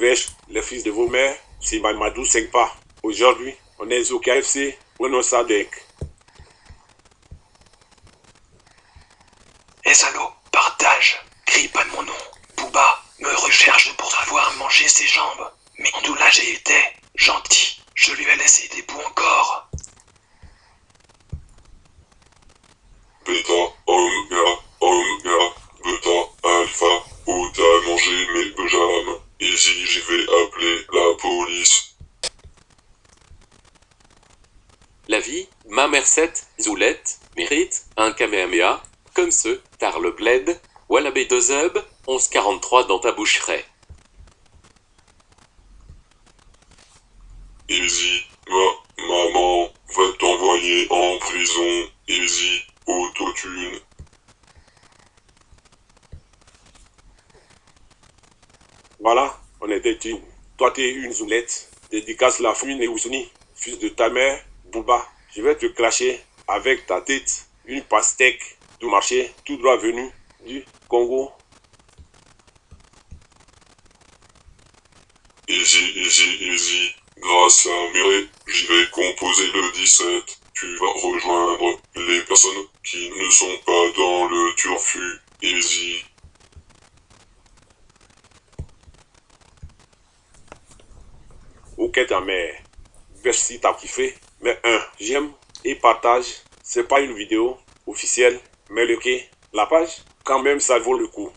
Wesh, les fils de vos mères, c'est Mamadou 5 pas. Aujourd'hui, on est au KFC, prenons ça deck. Eh partage, crie pas de mon nom. Booba me recherche pour avoir mangé ses jambes. Mais en là j'ai été gentil, je lui ai laissé des bouts encore. La vie, ma Merced, Zoulette, mérite un Kamehameha, comme ce, tar le bled, Wallabé Dozub, 1143 dans ta boucherie. Easy, ma maman va t'envoyer en prison. Easy, autotune. Voilà, on est des teams. Toi, t'es une zoulette. Dédicace la famille Ousuni, fils de ta mère, Bouba. Je vais te cracher avec ta tête une pastèque du marché tout droit venu du Congo. Easy, easy, easy. Grâce à Mireille, j'y vais composer le 17. Tu vas rejoindre les personnes qui ne sont pas dans le turfu. Easy. Ok ta mère. Merci t'as kiffé. Mais un, j'aime et partage. C'est pas une vidéo officielle, mais le quai, la page, quand même ça vaut le coup.